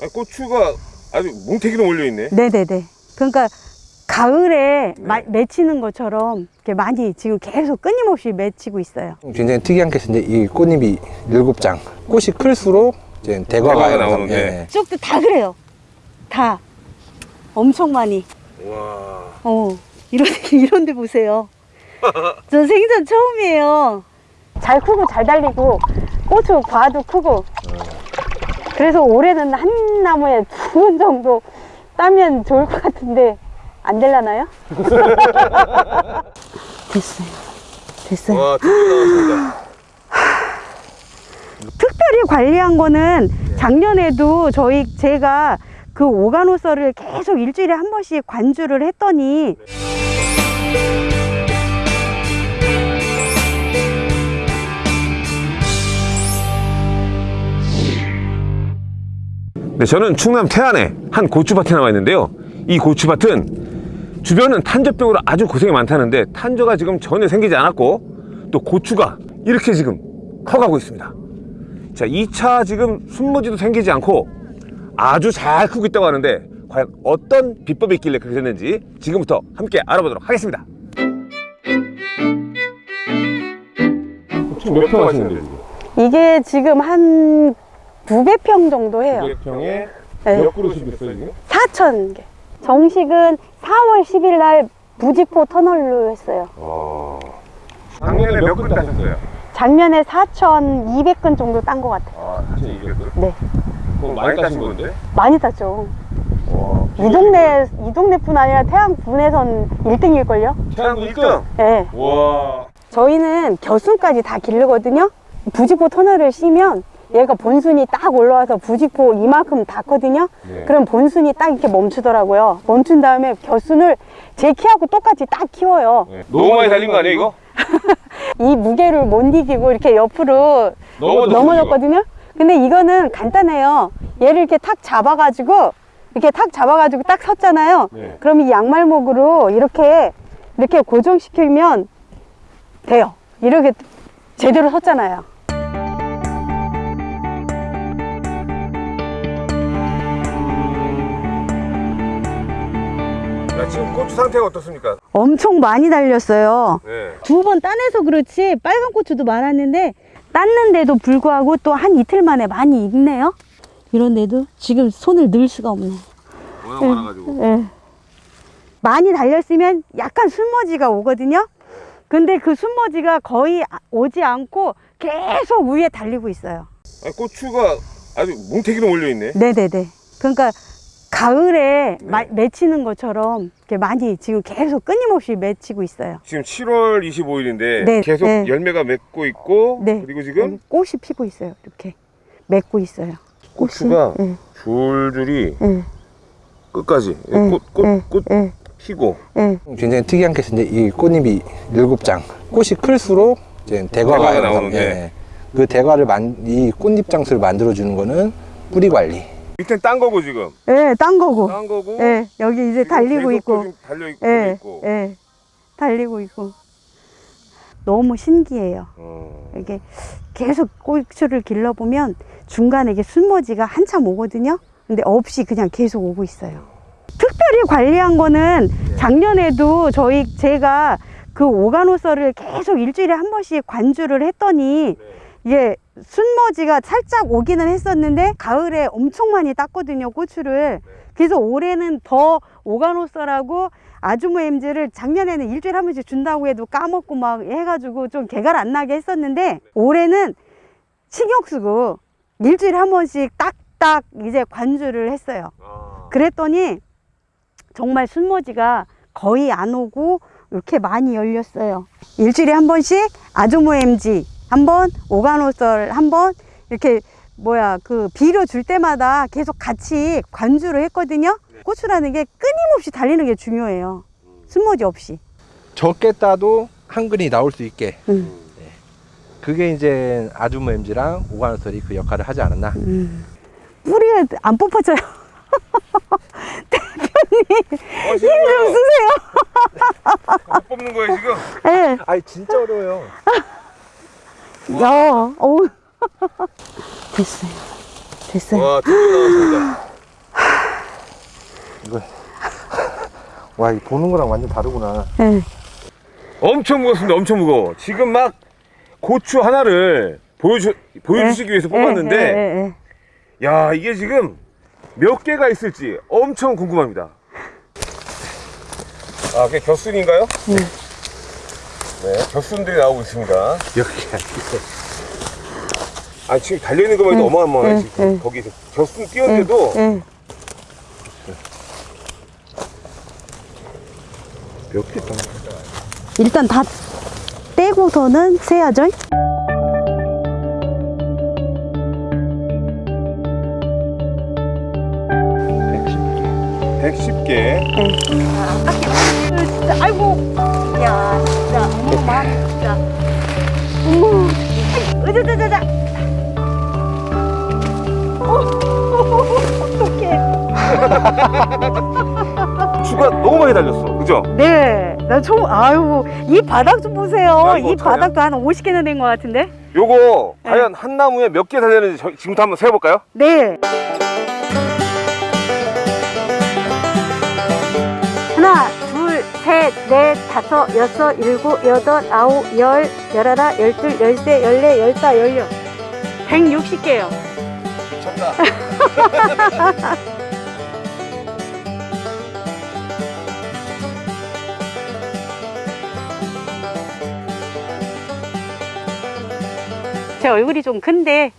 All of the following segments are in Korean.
아니, 고추가 아주 뭉태기로 몰려있네. 네네네. 그러니까 가을에 마- 맺히는 것처럼 이렇게 많이 지금 계속 끊임없이 맺히고 있어요. 굉장히 특이한 게 이제 이 꽃잎이 일곱 장 꽃이 클수록 이제 대과가 대과가 나오는 나오는데. 예. 이쪽도 다 그래요. 다 엄청 많이. 와. 어 이런 이런 데 보세요. 저 생전 처음이에요. 잘 크고 잘 달리고 고추 과도 크고. 그래서 올해는 한 나무에 두 번 정도 따면 좋을 것 같은데 안 될라나요? 됐어요. 됐어요. 와. 특별히 관리한 거는 작년에도 저희 제가 그 오가노서를 계속 일주일에 한 번씩 관주를 했더니 네, 저는 충남 태안에 한 고추밭에 나와 있는데요. 이 고추밭은 주변은 탄저병으로 아주 고생이 많다는데 탄저가 지금 전혀 생기지 않았고 또 고추가 이렇게 지금 커가고 있습니다. 자, 2차 지금 순무지도 생기지 않고 아주 잘 크고 있다고 하는데 과연 어떤 비법이 있길래 그렇게 됐는지 지금부터 함께 알아보도록 하겠습니다. 몇평 하시는데요? 이게 지금 한 900평 정도 해요. 900평에 네. 몇 그릇이 됐어요 지금? 4천 개. 정식은 4월 10일 날 부지포 터널로 했어요. 작년에 몇 그릇 따셨어요? 작년에 4,200건 정도 딴 것 같아요. 아, 4,200그릇? 네. 그럼 많이 따신 건데? 많이 땄죠. 와. 이 동네, 이 동네뿐 아니라 태안군에선 1등일걸요? 태양도 1등? 네. 와. 저희는 겨순까지 다 기르거든요. 부직포 터널을 씌면 얘가 본순이 딱 올라와서 부직포 이만큼 닿거든요. 네. 그럼 본순이 딱 이렇게 멈추더라고요. 멈춘 다음에 겨순을 제 키하고 똑같이 딱 키워요. 네. 너무 많이 달린 거 아니에요 이거? 이 무게를 못 이기고 이렇게 옆으로 넘어졌거든요. 근데 이거는 간단해요. 얘를 이렇게 탁 잡아가지고 이렇게 탁 잡아가지고 딱 섰잖아요. 네. 그럼 이 양말목으로 이렇게 이렇게 고정시키면 돼요. 이렇게 제대로 섰잖아요. 지금 고추 상태가 어떻습니까? 엄청 많이 달렸어요. 네. 두번 따내서 그렇지 빨간 고추도 많았는데 땄는데도 불구하고 또 한 이틀 만에 많이 익네요. 이런데도 지금 손을 넣을 수가 없네요. 워낙 많아가지고. 예. 많이 달렸으면 약간 순머지가 오거든요. 근데 그 순머지가 거의 아- 오지 않고 계속 위에 달리고 있어요. 아니, 고추가 아주 뭉태기로 몰려있네. 네네네. 그러니까 가을에 마- 맺히는 것처럼 이렇게 많이 지금 계속 끊임없이 맺히고 있어요. 지금 7월 25일인데 네, 계속 네. 열매가 맺고 있고 네. 그리고 지금 여기 꽃이 피고 있어요. 이렇게 맺고 있어요. 꽃이. 고추가 예, 줄줄이 예, 끝까지 예, 꽃, 꽃, 예, 꽃 예, 피고 예. 굉장히 특이한 게 이제 이 꽃잎이 일곱 장 꽃이 클수록 이제 대과가 대과가 나오는 나오는데. 예. 그 대과를 만, 이 꽃잎 장수를 만들어 주는 거는 뿌리 관리. 밑에 딴 거고 지금 예, 딴 거고. 딴 거고 예, 여기 이제 달리고 있고. 달려 있고, 예, 있고. 예, 달리고 있고. 너무 신기해요. 어. 이게 계속 고추를 길러보면 중간에 이게 순머지가 한참 오거든요. 근데 없이 그냥 계속 오고 있어요. 특별히 관리한 거는 작년에도 저희 제가 그 오가노서를 계속 일주일에 한 번씩 관주를 했더니 이게 순머지가 살짝 오기는 했었는데 가을에 엄청 많이 땄거든요 고추를. 그래서 올해는 더 오가노서라고 아주모 엠즈를 작년에는 일주일에 한 번씩 준다고 해도 까먹고 막 해가지고 좀 개갈 안 나게 했었는데 올해는 신경 쓰고 일주일에 한 번씩 딱딱 이제 관주를 했어요. 아. 그랬더니 정말 순머지가 거의 안 오고 이렇게 많이 열렸어요. 일주일에 한 번씩 아주모 엠지 한 번, 오가노썰 한 번, 이렇게 뭐야 그 비료 줄 때마다 계속 같이 관주를 했거든요. 고추라는 게 끊임없이 달리는 게 중요해요. 순머지 없이. 적게 따도 한 근이 나올 수 있게. 음. 그게 이제 아주모 엠지랑 오가노설이 그 역할을 하지 않았나. 음. 뿌리에 안 뽑혀져요. 어, 지금 힘좀 쓰세요. 못 뽑는 거예요 지금? 예. 아니 진짜 어려워요. 야, 어우. 됐어요. 됐어요. 와 나왔습니다 이거 와, 이 보는 거랑 완전 다르구나. 네. 엄청 무겁습니다. 엄청 무거워. 지금 막 고추 하나를 보여주, 보여주시기 위해서 뽑았는데, 네, 네, 네, 네. 야, 이게 지금 몇 개가 있을지 엄청 궁금합니다. 아, 그게 겨순인가요? 네. 네, 겨순들이 나오고 있습니다. 이렇게. 아, 지금 달려있는 것만 해도 네, 어마어마해, 네, 지금. 네. 거기서. 겨순 뛰었는데도 네. 몇개 있다. 일단 다 떼고서는 세야죠. 110개. 진짜 아이고 야 진짜 마음이 진짜 어머 으자자자자. 어떡해. 추가 너무 많이 달렸어. 그죠? 네 나 처음 아유 이 바닥 좀 보세요. 야, 이? 바닥도 한 50개는 된것 같은데? 요거 과연 한 나무에 몇 개 달렸는지 저- 지금부터 한번 세어볼까요? 네 넷 다섯 여섯 일곱 여덟 아홉 열 열하나 열둘 열세 열네 열다 열여 160개요 미쳤다. 제 얼굴이 좀 큰데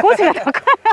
꼬지가 더 커요.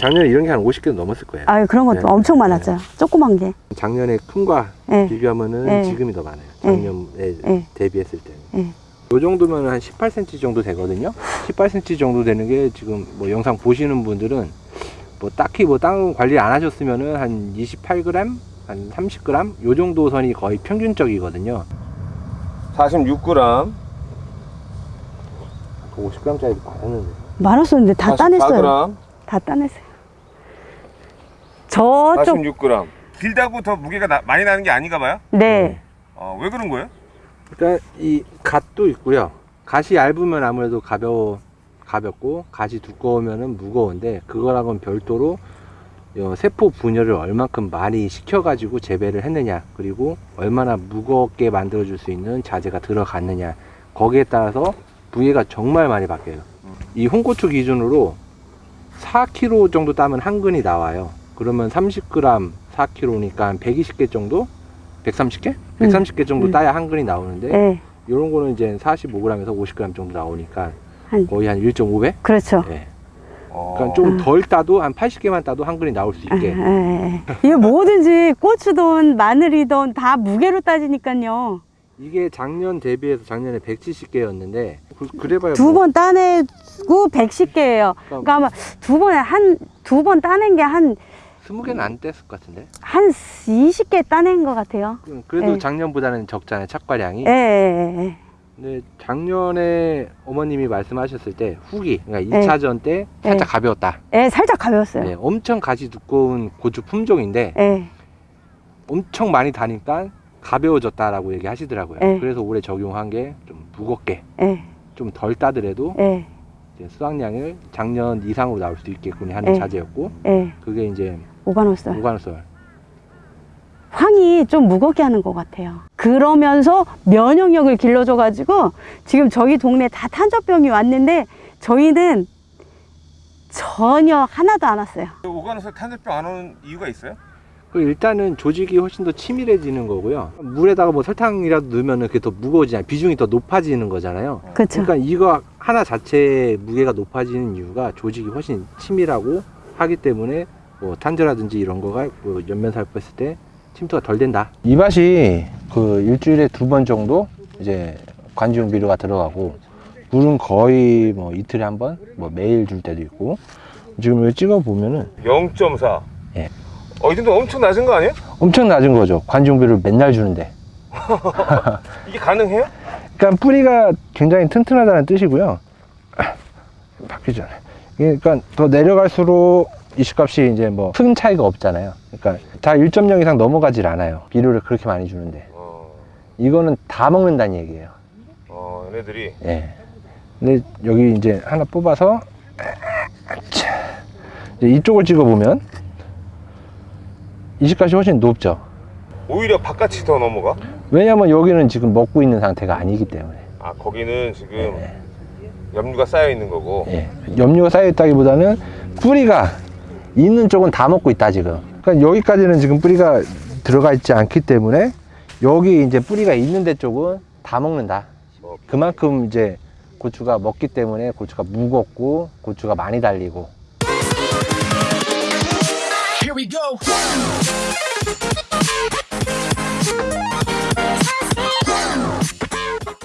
작년에 이런 게 한 50개 넘었을 거예요. 아유 그런 것도 네. 엄청 많았죠. 조그만 게. 작년에 큰과 네. 비교하면은 네. 지금이 더 많아요. 작년에 네. 대비했을 때는. 네. 요 정도면 한 18cm 정도 되거든요. 18cm 정도 되는 게 지금 뭐 영상 보시는 분들은 뭐 딱히 뭐 땅 관리 안 하셨으면은 한 28g, 한 30g 요 정도 선이 거의 평균적이거든요. 46g. 그 50g짜리 많았는데. 많았었는데 다 따냈어요. 44g. 다 따냈어요. 저쪽 46g. 길다고 더 무게가 나- 많이 나는 게 아닌가 봐요? 네. 어, 왜 그런 거예요? 일단 이 갓도 있고요. 갓이 얇으면 아무래도 가벼워 가볍고 갓이 두꺼우면은 무거운데 그거랑은 별도로 어, 세포 분열을 얼만큼 많이 시켜가지고 재배를 했느냐 그리고 얼마나 무겁게 만들어줄 수 있는 자재가 들어갔느냐 거기에 따라서 무게가 정말 많이 바뀌어요. 이 홍고추 기준으로 4kg 정도 따면 한 근이 나와요. 그러면 30g 4kg니까 한 120개 정도? 130개? 130개 정도 음. 따야 한 근이 나오는데 네. 이런 거는 이제 45g에서 50g 정도 나오니까 한 거의 한 1.5배? 그렇죠. 예. 어. 그러니까 좀 덜 따도 한 80개만 따도 한 근이 나올 수 예, 있게. 예, 예. 이게 뭐든지 고추든 마늘이든 다 무게로 따지니까요. 이게 작년 대비해서 작년에 170개였는데 그래봐야 두뭐번 따내고 110개예요. 그러니까 아마 두 번에 한 두 번 따낸 게 한 20개는 안 뗐을 것 같은데. 한 20개 따낸 것 같아요. 그래도 예. 작년보다는 적잖아요, 착과량이. 예. 근데 작년에 어머님이 말씀하셨을 때 후기, 그러니까 예. 2차전 때 살짝 가벼웠다. 예, 살짝 가벼웠어요. 네, 엄청 가지 두꺼운 고추 품종인데 예. 엄청 많이 다니까 가벼워졌다라고 얘기하시더라고요. 예. 그래서 올해 적용한 게 좀 무겁게 예, 좀 덜 따더라도 예, 이제 수확량을 작년 이상으로 나올 수 있게끔 하는 예. 자재였고 예. 그게 이제 오가노썰. 무관솔 황이 좀 무겁게 하는 것 같아요. 그러면서 면역력을 길러줘 가지고 지금 저희 동네 다 탄저병이 왔는데 저희는 전혀 하나도 안 왔어요. 오가노서 탄저병 안 오는 이유가 있어요? 그 일단은 조직이 훨씬 더 치밀해지는 거고요 물에다가 뭐 설탕이라도 넣으면 그게 더 무거워지잖아요 비중이 더 높아지는 거잖아요 그렇죠. 그러니까 이거 하나 자체의 무게가 높아지는 이유가 조직이 훨씬 치밀하고 하기 때문에 뭐 탄저라든지 이런 거가 뭐 연면 살포했을 때 침투가 덜 된다. 이 밭이 그 일주일에 두 번 정도 이제 관중 비료가 들어가고 물은 거의 뭐 이틀에 한 번, 뭐 매일 줄 때도 있고 지금 여기 찍어 보면은 0.4. 예. 어, 이 정도 엄청 낮은 거 아니에요? 엄청 낮은 거죠. 관중 비료를 맨날 주는데. 이게 가능해요? 그러니까 뿌리가 굉장히 튼튼하다는 뜻이고요. 바뀌잖아요. 그러니까 더 내려갈수록 이식값이 이제 뭐 큰 차이가 없잖아요. 그러니까 다 1.0 이상 넘어가질 않아요. 비료를 그렇게 많이 주는데 어, 이거는 다 먹는다는 얘기예요. 어, 얘네들이. 예. 근데 여기 이제 하나 뽑아서 자, 이제 이쪽을 찍어 보면 이식값이 훨씬 높죠. 오히려 바깥이 더 넘어가? 왜냐면 여기는 지금 먹고 있는 상태가 아니기 때문에. 아 거기는 지금 염류가 쌓여 있는 거고 예. 염료가 쌓여 있다기보다는 뿌리가 있는 쪽은 다 먹고 있다 지금. 그러니까 여기까지는 지금 뿌리가 들어가 있지 않기 때문에 여기 이제 뿌리가 있는 데 쪽은 다 먹는다. 그만큼 이제 고추가 먹기 때문에 고추가 무겁고 고추가 많이 달리고 we go.